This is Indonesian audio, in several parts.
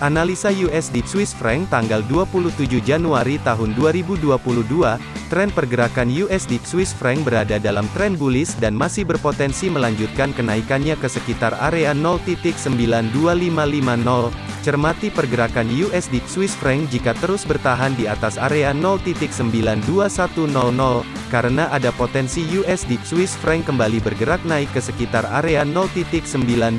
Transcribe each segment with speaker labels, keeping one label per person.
Speaker 1: Analisa USD Swiss franc tanggal 27 Januari tahun 2022, tren pergerakan USD Swiss franc berada dalam tren bullish dan masih berpotensi melanjutkan kenaikannya ke sekitar area 0.92550. Cermati pergerakan USD Swiss franc jika terus bertahan di atas area 0.92100, karena ada potensi USD Swiss franc kembali bergerak naik ke sekitar area 0.92550.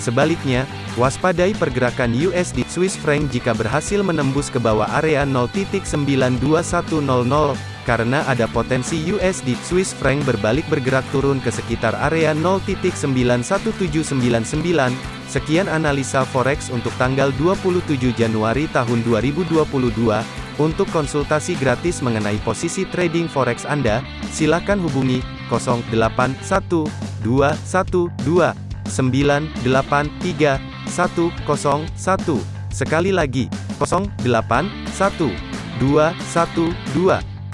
Speaker 1: Sebaliknya, Waspadai pergerakan USD Swiss franc jika berhasil menembus ke bawah area 0.92100, karena ada potensi USD Swiss franc berbalik bergerak turun ke sekitar area 0.91799. Sekian analisa forex untuk tanggal 27 Januari tahun 2022. Untuk konsultasi gratis mengenai posisi trading forex Anda, silakan hubungi 081212 983 101. Sekali lagi, 08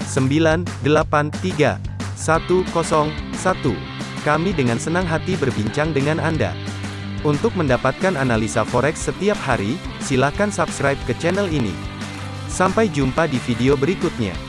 Speaker 1: 1 2 1 2 9 8 3 101. Kami dengan senang hati berbincang dengan Anda. Untuk mendapatkan analisa forex setiap hari, silakan subscribe ke channel ini. Sampai jumpa di video berikutnya.